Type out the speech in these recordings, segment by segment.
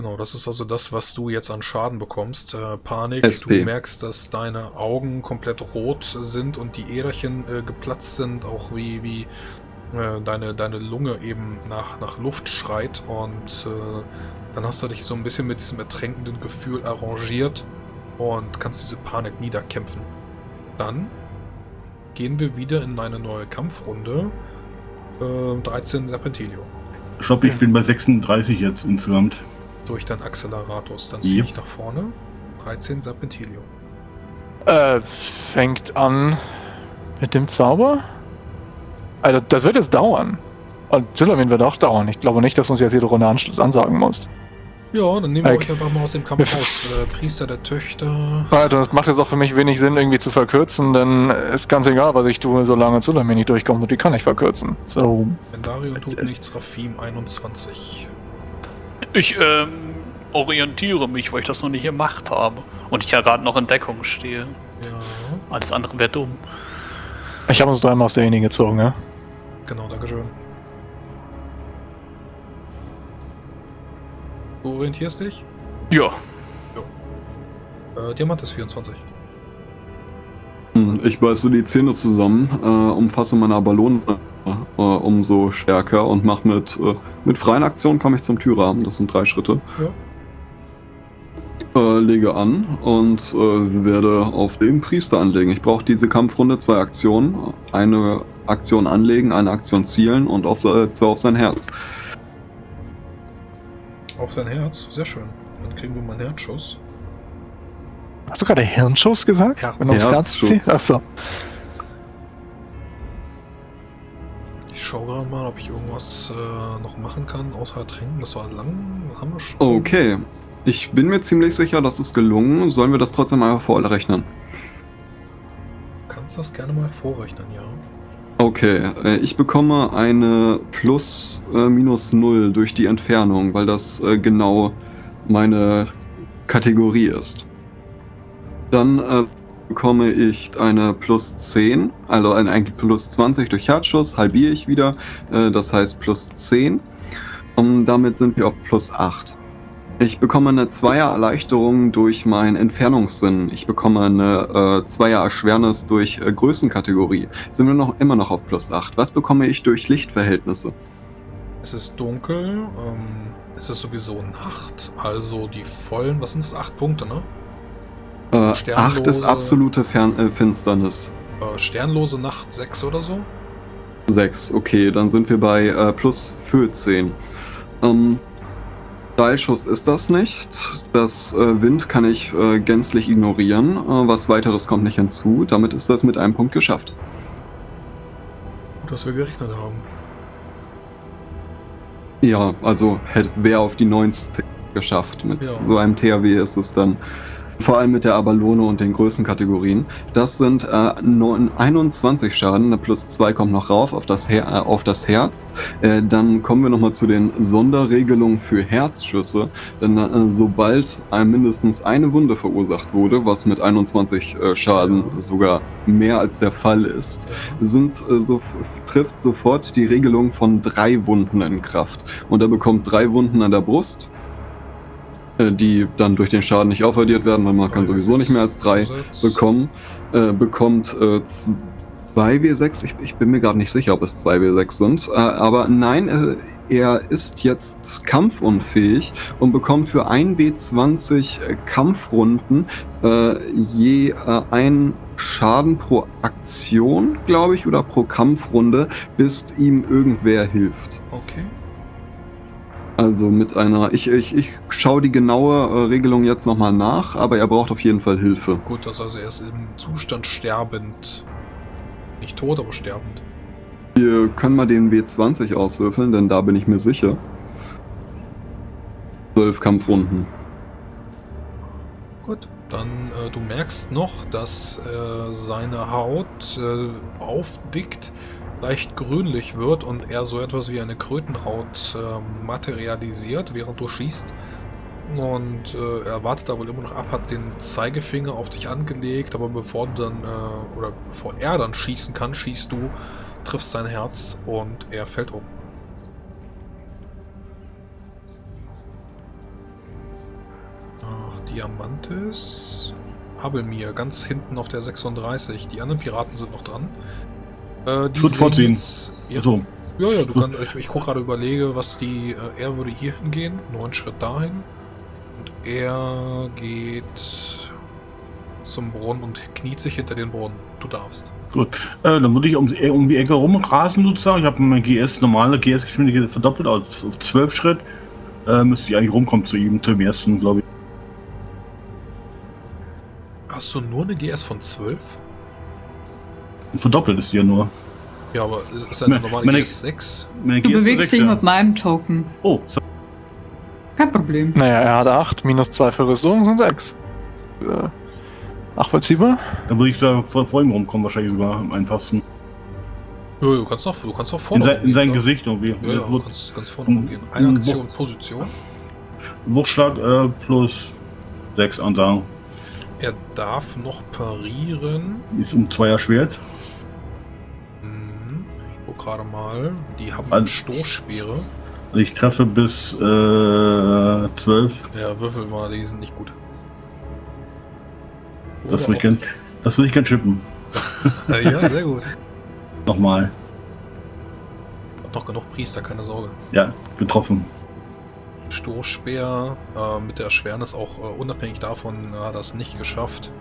Genau, das ist also das, was du jetzt an Schaden bekommst. Äh, Panik, SP. du merkst, dass deine Augen komplett rot sind und die Äderchen äh, geplatzt sind, auch wie, wie äh, deine, deine Lunge eben nach, nach Luft schreit und äh, dann hast du dich so ein bisschen mit diesem ertränkenden Gefühl arrangiert und kannst diese Panik niederkämpfen. Dann gehen wir wieder in eine neue Kampfrunde. Äh, 13 Serpentilio. Stopp, ich bin bei 36 jetzt insgesamt. Durch dein Acceleratus. Dann ziehe Yep. ich nach vorne. 13 Serpentilio. Äh, fängt an mit dem Zauber? Also, das wird jetzt dauern. Und Zillamin wird auch dauern. Ich glaube nicht, dass du uns jetzt jede Runde Anschluss ansagen musst. Ja, dann nehmen wir Okay. euch einfach mal aus dem Kampf raus. Äh, Priester der Töchter. Also, das macht jetzt auch für mich wenig Sinn, irgendwie zu verkürzen, denn ist ganz egal, was ich tue, solange Zillamin nicht durchkommt und die kann ich verkürzen. So. Vendario tut nichts. Rafim 21. Ich ähm, orientiere mich, weil ich das noch nicht gemacht habe. Und ich ja gerade noch in Deckung stehe. Ja. Alles andere wäre dumm. Ich habe uns dreimal aus derjenigen gezogen, ja? Genau, Dankeschön. Du orientierst dich? Ja. Äh, Diamant ist 24. Hm, Ich beiße die Zähne zusammen, äh, umfasse meine Ballone äh, umso stärker und mache mit, äh, mit freien Aktionen komme ich zum Türrahmen. Das sind drei Schritte. Äh, lege an und äh, werde auf den Priester anlegen. Ich brauche diese Kampfrunde zwei Aktionen. Eine Aktion anlegen, eine Aktion zielen und auf, zwei auf sein Herz. Auf sein Herz. Sehr schön. Dann kriegen wir mal einen Herzschuss. Hast du gerade Hirnschuss gesagt? Herz. Wenn du aufs Herz Herzschuss. ziehst? Achso. Schaue gerade mal, ob ich irgendwas äh, noch machen kann, außer trinken. Das war lang. Haben wir schon. Okay. Ich bin mir ziemlich sicher, das ist gelungen. Sollen wir das trotzdem einmal vorrechnen? Du kannst das gerne mal vorrechnen, ja. Okay, äh, ich bekomme eine plus äh, minus null durch die Entfernung, weil das äh, genau meine Kategorie ist. Dann äh, bekomme ich eine plus 10, also eine eigentlich plus 20 durch Herzschuss, halbiere ich wieder, äh, das heißt plus 10. Und damit sind wir auf plus 8. Ich bekomme eine Zweier-Erleichterung durch meinen Entfernungssinn. Ich bekomme eine äh, Zweier-Erschwernis durch äh, Größenkategorie sind wir noch immer noch auf plus 8. Was bekomme ich durch Lichtverhältnisse? Es ist dunkel. Ähm, es ist sowieso Nacht. Also die vollen. Was sind das? Acht Punkte, ne? Äh, Sternlose- 8 ist absolute Fern äh, Finsternis. Äh, sternlose Nacht 6 oder so. 6, okay, dann sind wir bei äh, plus 14. Ähm, Steilschuss ist das nicht. Das äh, Wind kann ich äh, gänzlich ignorieren. Äh, was weiteres kommt nicht hinzu. Damit ist das mit einem Punkt geschafft. Gut, dass wir gerechnet haben. Ja, also hätte wer auf die 90 geschafft. Mit Ja. so einem THW ist es dann. Vor allem mit der Abalone und den Größenkategorien. Das sind äh, neun- 21 Schaden, plus 2 kommt noch rauf auf das, Her äh, auf das Herz. Äh, dann kommen wir nochmal zu den Sonderregelungen für Herzschüsse. Denn äh, sobald äh, mindestens eine Wunde verursacht wurde, was mit 21 äh, Schaden sogar mehr als der Fall ist, sind, so, trifft sofort die Regelung von drei Wunden in Kraft. Und er bekommt drei Wunden an der Brust, die dann durch den Schaden nicht aufaddiert werden, weil man kann sowieso nicht mehr als drei bekommen. Äh, bekommt äh, 2W6, ich, ich bin mir gerade nicht sicher, ob es 2W6 sind, äh, aber nein, äh, er ist jetzt kampfunfähig und bekommt für 1W20 äh, Kampfrunden äh, je äh, ein Schaden pro Aktion, glaube ich, oder pro Kampfrunde, bis ihm irgendwer hilft. Also mit einer, ich, ich, ich schaue die genaue äh, Regelung jetzt nochmal nach, aber er braucht auf jeden Fall Hilfe. Gut, das also er ist im Zustand sterbend. Nicht tot, aber sterbend. Wir können mal den W20 auswürfeln, denn da bin ich mir sicher. 12 Kampfrunden. Gut. Dann, äh, du merkst noch, dass äh, seine Haut äh, aufdickt, leicht grünlich wird und er so etwas wie eine Krötenhaut äh, materialisiert, während du schießt. Und äh, er wartet da wohl immer noch ab, hat den Zeigefinger auf dich angelegt, aber bevor du dann, äh, oder bevor er dann schießen kann, schießt du, triffst sein Herz und er fällt um. Diamantis. Abelmir, ganz hinten auf der 36. Die anderen Piraten sind noch dran. Äh, die würde sehen Ja, So, ja, ja, du kannst, ich, ich gucke gerade überlege, was die, äh, er würde hier hingehen, neun Schritt dahin. Und er geht zum Brunnen und kniet sich hinter den Brunnen. Du darfst. gut. Äh, dann würde ich um, eher um die Ecke rumrasen sozusagen. Ich habe mein GS, normale GS-Geschwindigkeit verdoppelt auf, auf 12 Schritt. Äh, müsste ich eigentlich rumkommen zu ihm, zum ersten, glaube ich. Hast du nur eine GS von 12? Verdoppelt ist die ja nur. Ja, aber ist, ist eine Me- normale meine- GS 6? Meine Du GS bewegst dich ja. mit meinem Token. Oh, so, Kein Problem. Naja, er hat 8, minus 2 für Rüstung sind 6. Äh, nachvollziehbar? dann würde ich da vor, vor ihm rumkommen, wahrscheinlich sogar am einfachsten. Ja, du kannst auch, du kannst auch In, vorne sein, in sein. Gesicht irgendwie. Ja, ja, du kannst ganz vorne rumgehen. Eine. Aktion, Position. Wuchtschlag äh, plus 6 ansagen. Er darf noch parieren. Ist um 2er Schwert. Gerade mal. Die haben Also- Stoßspeere. Also ich treffe bis äh, 12. Ja, Würfel mal, die sind nicht gut. Das würde ich gern, das würde ich gern chippen. ja, sehr gut. Nochmal. Hab noch genug Priester, keine Sorge. Ja, getroffen. Stoßspeer äh, mit der Erschwernis auch äh, unabhängig davon hat er es nicht geschafft.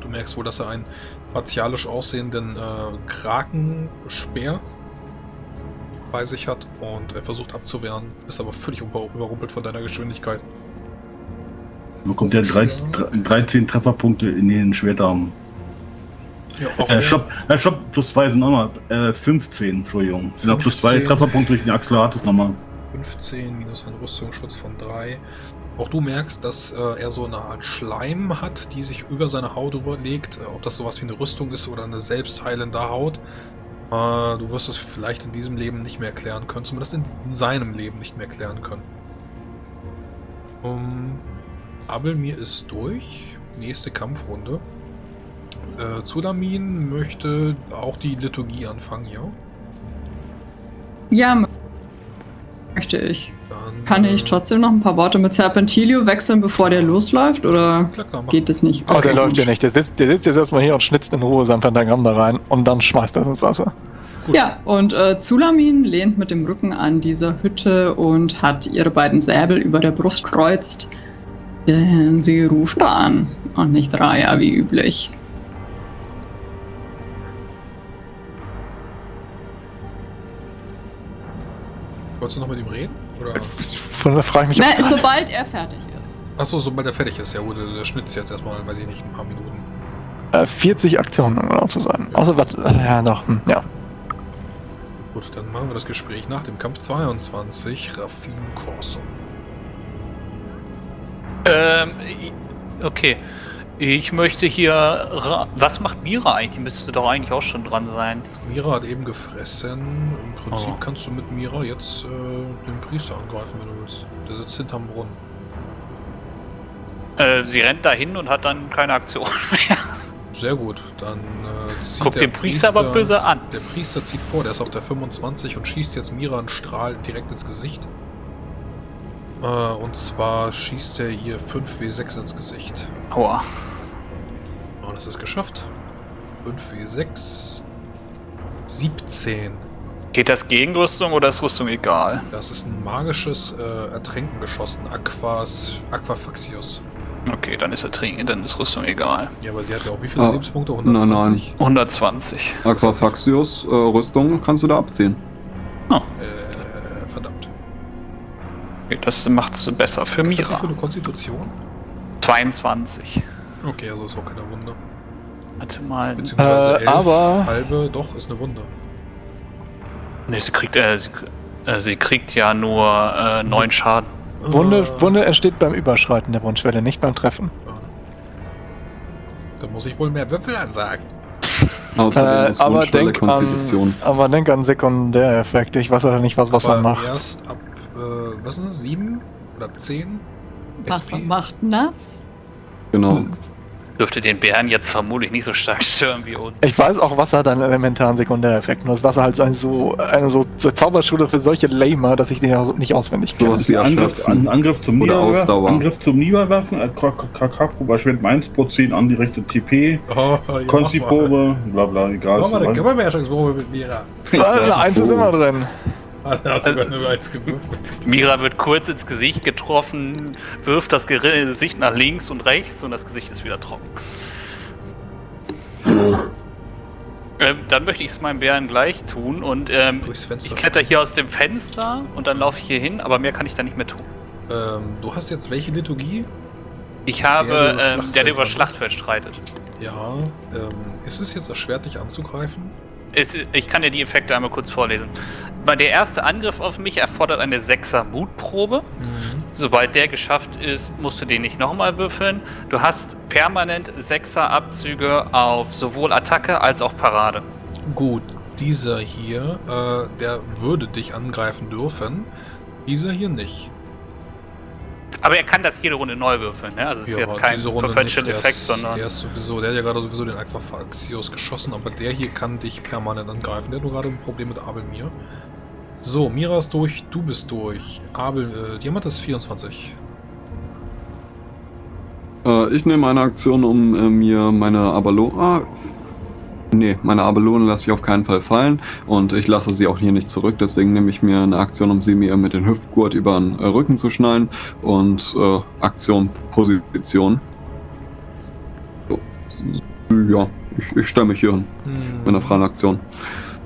Du merkst wohl, dass er einen martialisch aussehenden äh, Krakenspeer bei sich hat und er versucht abzuwehren, ist aber völlig über überrumpelt von deiner Geschwindigkeit. Bekommt er drei, drei- 13 Trefferpunkte in den Schwertarm. Ja, auch Äh, Stopp, äh, Stopp, plus 2 sind nochmal äh, 15, Entschuldigung. Sind auch plus 2 15. Trefferpunkte durch den Axolotl ist nochmal. 15 minus ein Rüstungsschutz von 3. Auch du merkst, dass äh, er so eine Art Schleim hat, die sich über seine Haut überlegt. Äh, ob das sowas wie eine Rüstung ist oder eine selbstheilende Haut. Äh, du wirst es vielleicht in diesem Leben nicht mehr erklären können. Zumindest in, in seinem Leben nicht mehr erklären können. Um, Abelmir ist durch. Nächste Kampfrunde. Äh, Zulamin möchte auch die Liturgie anfangen, ja? Ja, möchte ich. Dann, Kann ich äh, trotzdem noch ein paar Worte mit Serpentilio wechseln, bevor der losläuft? Oder Klar, geht es nicht? Oh, der Okay, läuft gut. ja nicht. Der sitzt, der sitzt jetzt erstmal hier und schnitzt in Ruhe sein Pentagramm da rein und dann schmeißt er es ins Wasser. Ja, und äh, Zulamin lehnt mit dem Rücken an dieser Hütte und hat ihre beiden Säbel über der Brust kreuzt. Denn sie ruft an und nicht Raya wie üblich. Wolltest du noch mit ihm reden? Oder? Von da frage ich mich, Na, sobald er fertig ist. Achso, sobald er fertig ist. Ja gut, der Schnitz jetzt erstmal, weiß ich nicht, ein paar Minuten. äh, 40 Aktionen, um genau zu sein. Außer was, äh, ja doch, hm, ja. Gut, dann machen wir das Gespräch nach dem Kampf 22. Rafim Corso. Ähm, okay. Ich möchte hier. Ra Was macht Mira eigentlich? Die müsste doch eigentlich auch schon dran sein. Mira hat eben gefressen. Im Prinzip Oh. kannst du mit Mira jetzt äh, den Priester angreifen, wenn du willst. Der sitzt hinterm Brunnen. Äh, sie rennt dahin und hat dann keine Aktion mehr. Sehr gut, dann äh, zieht Guckt der den Priester aber böse an. Der Priester zieht vor, der ist auf der 25 und schießt jetzt Mira einen Strahl direkt ins Gesicht. Äh, und zwar schießt er ihr 5W6 ins Gesicht. Aua. Und das ist geschafft. 5W6. 17. Geht das gegen Rüstung oder ist Rüstung egal? Das ist ein magisches äh, Ertränken geschossen. Aquas, Aquafaxius. Okay, dann ist er trinken, dann ist Rüstung egal. Ja, aber sie hat ja auch wie viele Ah, Lebenspunkte? nein, 120. 120. Aquafaxius, äh, Rüstung kannst du da abziehen. Okay, das macht's besser für Was hat sie Mira. für eine Konstitution? 22. Okay, also ist auch keine Wunde. Warte mal. Beziehungsweise Äh, elf aber- halbe, doch, ist eine Wunde. Ne, sie kriegt, äh, sie, äh, sie kriegt ja nur äh, 9 Schaden. Wunde, Äh, Wunde entsteht beim Überschreiten der Wunschwelle, nicht beim Treffen. ja. Da muss ich wohl mehr Würfel ansagen. Außerdem Äh, ist aber Wunschwelle denk Konstitution. an, aber denk an Sekundäreffekte. Ich weiß aber nicht, was Wasser macht. erst ab, äh, was sind das, 7 oder 10? Wasser macht nass. Genau. Hm. Dürfte den Bären jetzt vermutlich nicht so stark stören wie uns. Ich weiß auch, Wasser hat einen elementaren Sekundäreffekt. Nur das Wasser halt so eine, so, eine so, so Zauberschule für solche Lamer, dass ich den ja so nicht auswendig kenne. Sowas wie Angriff, an, Angriff zum Niederwerfen. Angriff zum Niederwerfen. äh, KK-Probe erschwert meins pro 10 an die rechte TP. Oh, ja, Konsti-Probe, bla bla, egal. Mach mal eine ist. Körperbeherrschungsprobe mit Mira. Ah, Eins ist immer drin. Er hat sogar nur eins gewürfelt. Mira wird kurz ins Gesicht getroffen, wirft das Gesicht nach links und rechts und das Gesicht ist wieder trocken. Ähm, dann möchte ich es meinem Bären gleich tun und ähm, ich kletter hier aus dem Fenster und dann laufe ich hier hin, aber mehr kann ich da nicht mehr tun. Ähm, du hast jetzt welche Liturgie? Ich habe, Der, der über ähm, der, Schlachtfeld der über. Schlachtfeld streitet. Ja. Ähm, ist es jetzt erschwert, dich anzugreifen? Es, ich kann dir die Effekte einmal kurz vorlesen. Der erste Angriff auf mich erfordert eine 6er Mutprobe. Sobald der geschafft ist, musst du den nicht nochmal würfeln. Du hast permanent 6er Abzüge auf sowohl Attacke als auch Parade. Gut, dieser hier, äh, der würde dich angreifen dürfen. Dieser hier nicht. Aber er kann das jede Runde neu würfeln, ne? Also es ist Ja, jetzt aber kein diese Runde Perpetual nicht. Der Effekt, ist- sondern. Der ist sowieso, der hat ja gerade sowieso den Aquafaxios geschossen, aber der hier kann dich permanent angreifen. Der hat nur gerade ein Problem mit Abelmir. So, Mira ist durch, du bist durch. Abel, äh, Diamant ist 24. Äh, ich nehme eine Aktion, um äh, mir meine Abalone. Ah, nee, meine Abalone lasse ich auf keinen Fall fallen und ich lasse sie auch hier nicht zurück. Deswegen nehme ich mir eine Aktion, um sie mir mit dem Hüftgurt über den äh, Rücken zu schnallen und äh, Aktion Position. So. Ja, ich, ich stelle mich hier hin mit einer freien Aktion.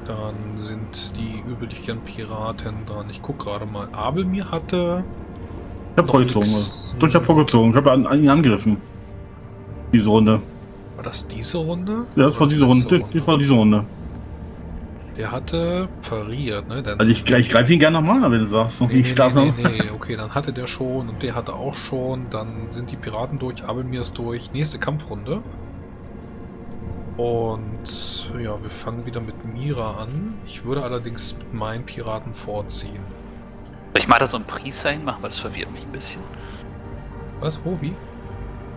Dann sind die üblichen Piraten dran. Ich guck gerade mal. Abelmir hatte. Ich hab vorgezogen. nix. Ich hab vorgezogen. Ich hab an, an ihn angegriffen. Diese Runde. War das diese Runde? Ja, das war diese Runde. letzte Das, war diese Runde. Der hatte pariert, ne? Der Also ich, ich greife ihn gerne nochmal an, wenn du sagst. Nee, ich nee, darf nee, noch. nee, nee, okay, dann hatte der schon und der hatte auch schon. Dann sind die Piraten durch, Abelmir ist durch. Nächste Kampfrunde. Und ja, wir fangen wieder mit Mira an. Ich würde allerdings mit meinen Piraten vorziehen. Soll ich mal da so einen Priester hinmachen, weil das verwirrt mich ein bisschen. Was? Wo? Wie?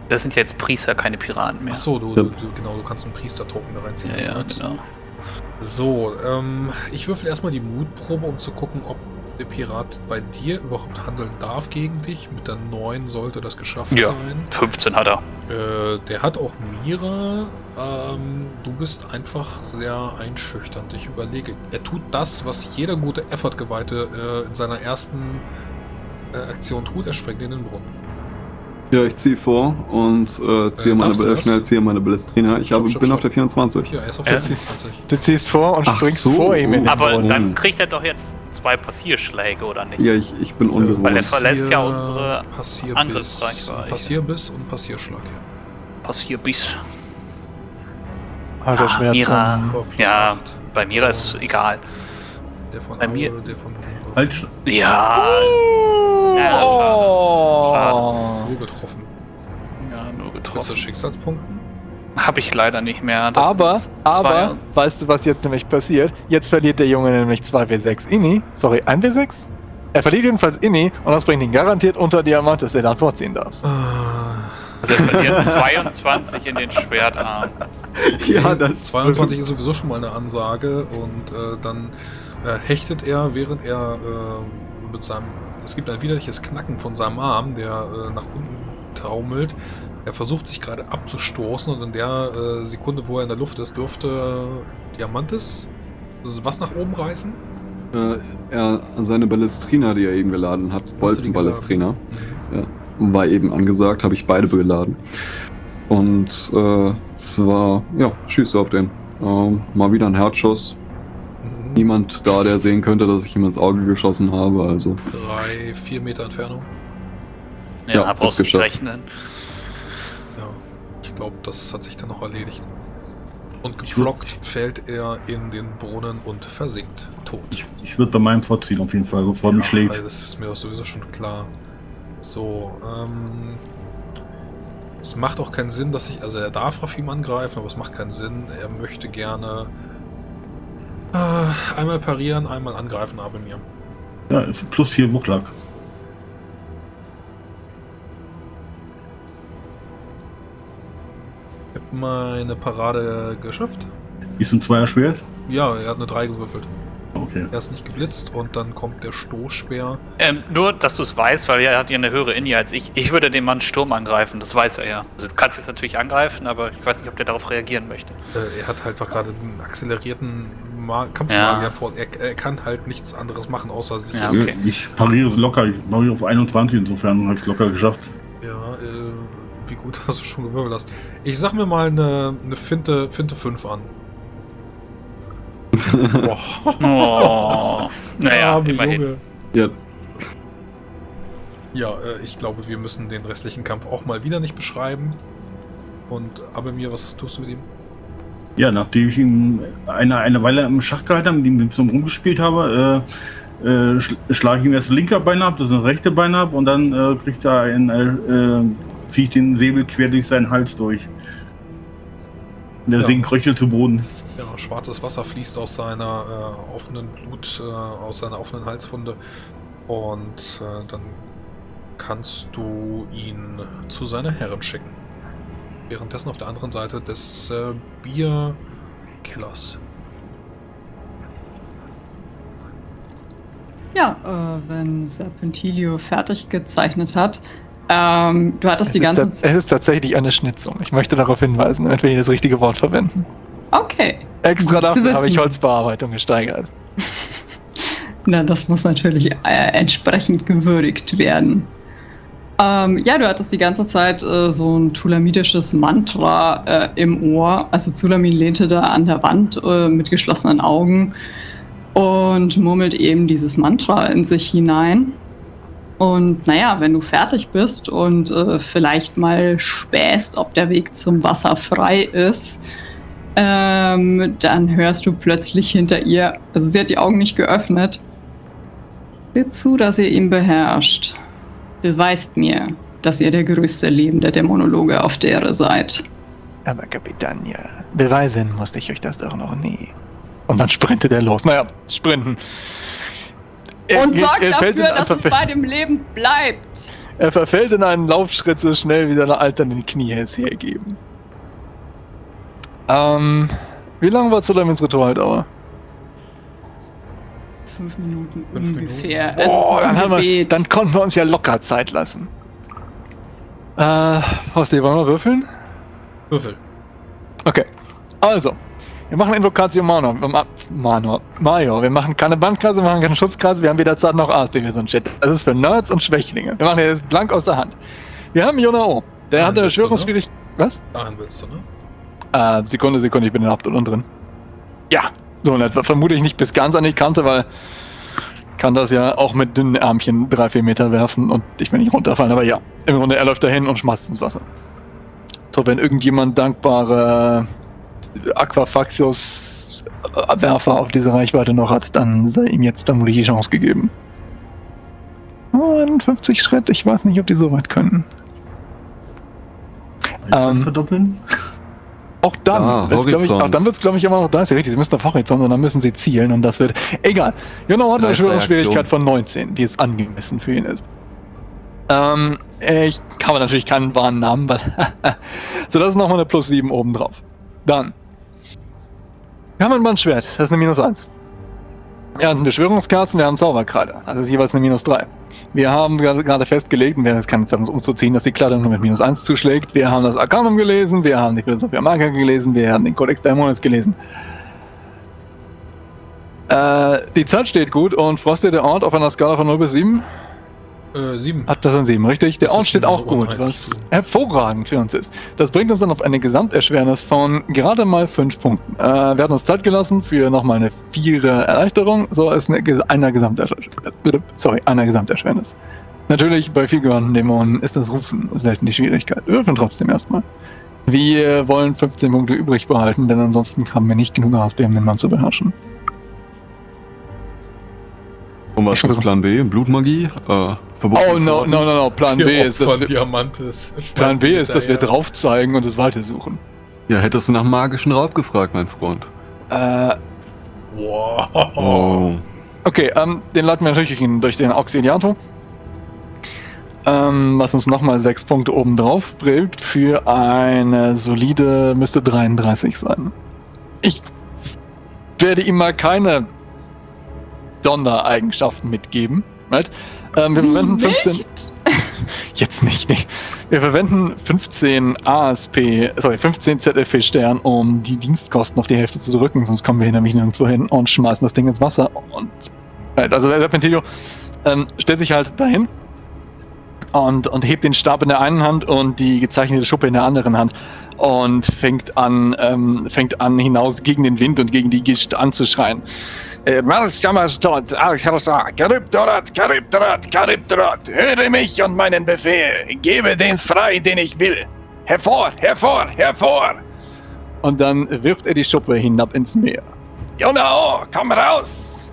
Das sind ja jetzt Priester, keine Piraten mehr. Achso, du, Ja. du, genau, du kannst einen Priester-Token da reinziehen. Ja, ja, genau. So, ähm, ich würfel erstmal die Mutprobe, um zu gucken, ob der Pirat bei dir überhaupt handeln darf gegen dich. Mit der 9 sollte das geschafft Ja. sein. 15 hat er. Äh, der hat auch Mira. Ähm, du bist einfach sehr einschüchternd. Ich überlege, er tut das, was jeder gute Effort-Geweihte äh, in seiner ersten äh, Aktion tut. Er springt in den Brunnen. Ja, ich ziehe vor und äh, ziehe Äh, meine, das? schnell ziehe meine Ballestrina. Ich habe, stopp, bin stopp. auf der 24. Hier, er ist auf Ja. der 25. Du ziehst vor und Ach springst so. vor ihm in den Aber Boden. dann kriegt er doch jetzt zwei Passierschläge, oder nicht? Ja, ich, ich bin ungewohnt. Weil er verlässt ja Passier- unsere Passierbiss, Angriffsreichweite. Passierbiss und Passierschlag. Passierbiss. Alter Ah. Mira. Ja, bei Mira ist es egal. Der von bei mir- der von Halt, Ja, Ja, Oh. schade. Nur getroffen. ja nur getroffen. Schicksalspunkten. Habe ich leider nicht mehr. Das aber, aber, weißt du, was jetzt nämlich passiert? Jetzt verliert der Junge nämlich 2W6 Inni. Sorry, 1W6? Er verliert jedenfalls Inni und das bringt ihn garantiert unter Diamant, dass er dann vorziehen darf. Also er verliert 22 in den Schwertarm. Ja, das 22 ist sowieso schon mal eine Ansage und äh, dann äh, hechtet er, während er äh, mit seinem. Es gibt ein widerliches Knacken von seinem Arm, der äh, nach unten taumelt. Er versucht sich gerade abzustoßen und in der äh, Sekunde, wo er in der Luft ist, dürfte äh, Diamantis was nach oben reißen. Äh, er, seine Ballestrina, die er eben geladen hat, Bolzenballestrina, war eben angesagt, habe ich beide beladen. Und äh, zwar, ja, schieße auf den. Ähm, mal wieder ein Herzschuss. Niemand da, der sehen könnte, dass ich ihm ins Auge geschossen habe, also. Drei, vier Meter Entfernung. Ja, Ja, brauchst du rechnen. Ja, ich glaube, das hat sich dann noch erledigt. Und geflockt fällt er in den Brunnen und versinkt tot. ich, ich würde bei meinem vorziehen auf jeden Fall, bevor er mich schlägt. also das ist mir doch sowieso schon klar. So, ähm. Es macht auch keinen Sinn, dass ich. Also er darf Rafim angreifen, aber es macht keinen Sinn. Er möchte gerne einmal parieren, einmal angreifen, aber mir. Ja, plus vier Wuchtlag. Ich hab meine Parade geschafft. Ist ein Zweier Schwert? Ja, er hat eine 3 gewürfelt. Okay. Er ist nicht geblitzt und dann kommt der Stoßspeer. Ähm, nur, dass du es weißt, weil er hat ja eine höhere Indie als ich. Ich würde den Mann Sturm angreifen, das weiß er ja. Also du kannst jetzt natürlich angreifen, aber ich weiß nicht, ob der darauf reagieren möchte. Äh, er hat halt einfach gerade einen accelerierten Ma Kampfmagier Ja. vor. Er, er kann halt nichts anderes machen, außer sich. Ja, Ja, okay. Ich pariere es locker, ich pariere auf 21, insofern habe ich locker geschafft. äh, wie gut hast du schon gewürfelt hast. Ich sag mir mal eine, eine Finte, Finte 5 an. Boah, Oh. naja, arme immerhin. Junge. Ja, Ja, äh, ich glaube, wir müssen den restlichen Kampf auch mal wieder nicht beschreiben. Und aber mir, was tust du mit ihm? Ja, nachdem ich ihn eine, eine Weile im Schach gehalten habe, mit ihm ein bisschen rumgespielt habe, äh, äh, schl schlage ich ihm erst das linke Bein ab, das rechte Bein ab und dann äh, kriegt er ein, äh, äh, ziehe ich den Säbel quer durch seinen Hals durch. Der Ja. sinkt röchelt zu Boden. Ja, schwarzes Wasser fließt aus seiner äh, offenen Blut, äh, aus seiner offenen Halswunde. Und dann kannst du ihn zu seiner Herren schicken. Währenddessen auf der anderen Seite des äh, Bierkellers. Ja, äh, wenn Serpentilio fertig gezeichnet hat, ähm, du hattest die es, ganze ist, ta- es ist tatsächlich eine Schnitzung. Ich möchte darauf hinweisen, damit wir hier das richtige Wort verwenden. Okay. Extra dafür habe ich. Holzbearbeitung gesteigert. Na, das muss natürlich äh, entsprechend gewürdigt werden. Ähm, ja, du hattest die ganze Zeit äh, so ein tulamidisches Mantra äh, im Ohr. Also Zulamin lehnte da an der Wand äh, mit geschlossenen Augen und murmelt eben dieses Mantra in sich hinein. Und naja, wenn du fertig bist und äh, vielleicht mal spähst, ob der Weg zum Wasser frei ist, ähm, dann hörst du plötzlich hinter ihr, also sie hat die Augen nicht geöffnet. Seht zu, dass ihr ihn beherrscht. Beweist mir, dass ihr der größte lebende Dämonologe auf der Erde seid. Aber Kapitania, beweisen musste ich euch das doch noch nie. Und dann sprintet er los. Naja, sprinten. Er Und geht- sorgt dafür, dass es bei dem Leben bleibt. Er verfällt in einen Laufschritt so schnell, wie seine alternden Knie es hergeben. Ähm, wie lange war Zulamins Ritualdauer? Fünf Minuten Fünf ungefähr. Minuten. Es ist Oh, ein dann, haben wir, dann konnten wir uns ja locker Zeit lassen. Äh, Horsti, wollen wir würfeln? Würfel. Okay. Also, wir machen Invocatio Manor. Ma Manor. Major. Wir machen keine Bandkreise, wir machen keine Schutzkreise, wir haben jederzeit noch ASP wie so ein Shit. Das ist für Nerds und Schwächlinge. Wir machen jetzt blank aus der Hand. Wir haben Jonao. Der Nein, hatte willst du, ne? Schwörungsschwierigkeiten. Was? Dahin willst du, ne? Äh, Sekunde, Sekunde, ich bin in der Haupт unten drin. Ja, so in etwa. Vermute ich nicht bis ganz an die Kante, weil kann das ja auch mit dünnen Ärmchen drei, vier Meter werfen und ich will nicht runterfallen, aber ja. Im Grunde, er läuft dahin und schmeißt ins Wasser. So, wenn irgendjemand dankbare äh, Werfer auf diese Reichweite noch hat, dann sei ihm jetzt vermutlich die Chance gegeben. Oh, 51 Schritt, ich weiß nicht, ob die so weit können. Ähm, verdoppeln? Auch dann Ah, wird's, glaub ich, Horizont. auch dann wird es, glaube ich, immer noch 30. Richtig, sie müssen auf Horizont und dann müssen sie zielen und das wird. Egal. Genau hat eine. Schwierigkeit von 19, die es angemessen für ihn ist. Ähm, ich habe natürlich keinen wahren Namen, weil. so, das ist nochmal eine plus 7 oben drauf. Dann. Wir haben ein Bandschwert, das ist eine minus 1. Wir haben Beschwörungskerzen, wir haben Zauberkreide, ist jeweils eine minus 3. Wir haben gerade festgelegt, und wir haben jetzt keine Zeit, uns umzuziehen, dass die Kleidung nur mit minus 1 zuschlägt. Wir haben das Arcanum gelesen, wir haben die Philosophia Magica gelesen, wir haben den Codex Daemonis gelesen. Äh, die Zeit steht gut und Frosty, der Ort auf einer Skala von 0 bis 7, Äh, sieben. hat das ein 7, richtig? Der Ort steht auch gut, was hervorragend für uns ist. Das bringt uns dann auf eine Gesamterschwernis von gerade mal 5 Punkten. Äh, wir hatten uns Zeit gelassen für nochmal eine vierer Erleichterung, so ist eine, einer Gesamterschwernis. Sorry, einer Gesamterschwernis. Natürlich, bei vielgehörenden Dämonen ist das Rufen selten die Schwierigkeit. Wir würfeln trotzdem erstmal. Wir wollen 15 Punkte übrig behalten, denn ansonsten haben wir nicht genug ASP, um den Mann zu beherrschen. Und was ist Plan B? Blutmagie? Äh, Oh, no, no, no, no. Plan B ist, dass wir, Diamantes. Plan B ist, dass wir drauf zeigen und es weitersuchen. Ja, hättest du nach magischen Raub gefragt, mein Freund. Äh, Wow. Oh. okay, ähm, den leiten wir natürlich durch den- durch den Auxiliator. Ähm, was uns nochmal sechs Punkte obendrauf bringt für eine solide, müsste 33 sein. Ich werde ihm mal keine Sondereigenschaften mitgeben. Right? Ähm, wir verwenden 15. Nicht? Jetzt nicht, nee. Wir verwenden 15 ASP, sorry, 15 ZFP Stern, um die Dienstkosten auf die Hälfte zu drücken, sonst kommen wir hier nämlich nirgendwo hin und schmeißen das Ding ins Wasser. Und right, also der Serpentillo ähm, stellt sich halt dahin und, und hebt den Stab in der einen Hand und die gezeichnete Schuppe in der anderen Hand und fängt an, ähm, fängt an hinaus gegen den Wind und gegen die Gischt anzuschreien. Äh, Marschkammerstadt, Archarsa, Charybdorat, Charybdorat, Charybdorat, höre mich und meinen Befehl, gebe den frei, den ich will. Hervor, hervor, hervor! Und dann wirft er die Schuppe hinab ins Meer. Jonao, komm raus!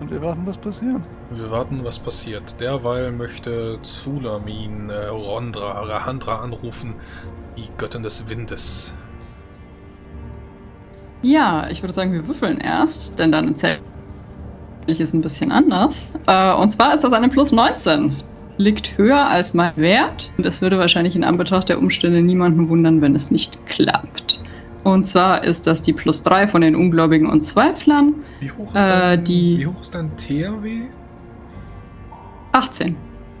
Und wir warten, was passiert. Wir warten, was passiert. Derweil möchte Zulamin äh, Rondra, Rahandra anrufen, die Göttin des Windes. Ja, ich würde sagen, wir würfeln erst, denn dann erzähle ich es ein bisschen anders. Äh, und zwar ist das eine plus 19. Liegt höher als mein Wert. Und es würde wahrscheinlich in Anbetracht der Umstände niemanden wundern, wenn es nicht klappt. Und zwar ist das die plus 3 von den Ungläubigen und Zweiflern. Wie hoch ist, Äh, dein, die- wie hoch ist dein THW? 18.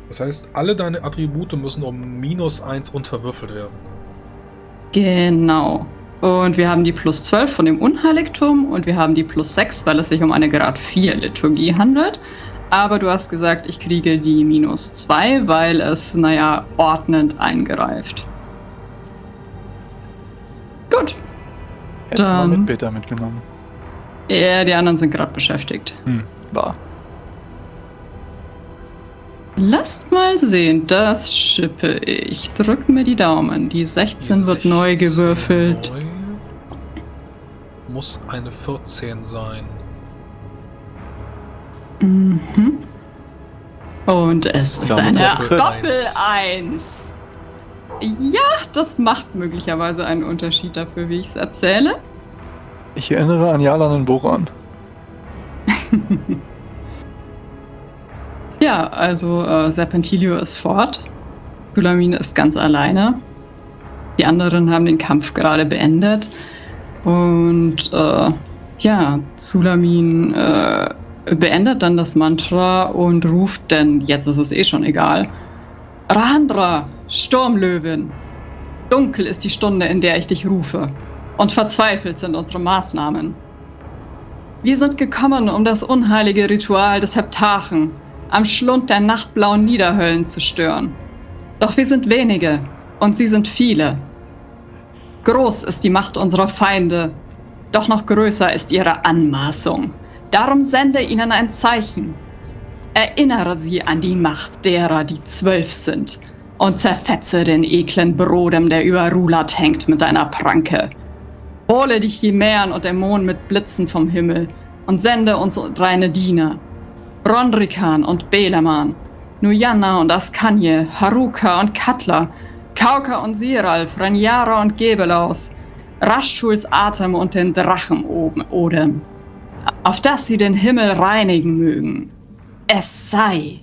Das heißt, alle deine Attribute müssen um minus 1 unterwürfelt werden. Genau. Und wir haben die plus 12 von dem Unheiligtum und wir haben die plus 6, weil es sich um eine Grad 4 Liturgie handelt. Aber du hast gesagt, ich kriege die minus 2, weil es, naja, ordnend eingreift. Gut. Hättest du mal Dann- mit Peter mitgenommen. Ja, die anderen sind gerade beschäftigt. Hm, war. Lasst mal sehen, das schippe ich. Drückt mir die Daumen. Die 16 wird neu 16 gewürfelt. neu. Muss eine 14 sein. Mhm. Und es ist eine Doppel- Doppel Eins. 1. Ja, das macht möglicherweise einen Unterschied dafür, wie ich es erzähle. Ich erinnere an Jalan und Boran. Ja, also äh, Serpentilio ist fort. Sulamin ist ganz alleine. Die anderen haben den Kampf gerade beendet. Und äh, ja, Sulamin äh, beendet dann das Mantra und ruft, denn jetzt ist es eh schon egal. Rahandra, Sturmlöwin. Dunkel ist die Stunde, in der ich dich rufe. Und verzweifelt sind unsere Maßnahmen. Wir sind gekommen, um das unheilige Ritual des Heptachen am Schlund der nachtblauen Niederhöllen zu stören. Doch wir sind wenige und sie sind viele. Groß ist die Macht unserer Feinde, doch noch größer ist ihre Anmaßung. Darum sende ihnen ein Zeichen. Erinnere sie an die Macht derer, die zwölf sind, und zerfetze den eklen Brodem, der über Rulat hängt, mit deiner Pranke. Hole die Chimären und Dämonen mit Blitzen vom Himmel und sende uns reine Diener. Rondrikan und Beleman, Nuyanna und Askanje, Haruka und Katla, Kauka und Siralf, Ranjara und Gebelaus, Raschuls Atem und den Drachen oben Odem, auf dass sie den Himmel reinigen mögen. Es sei.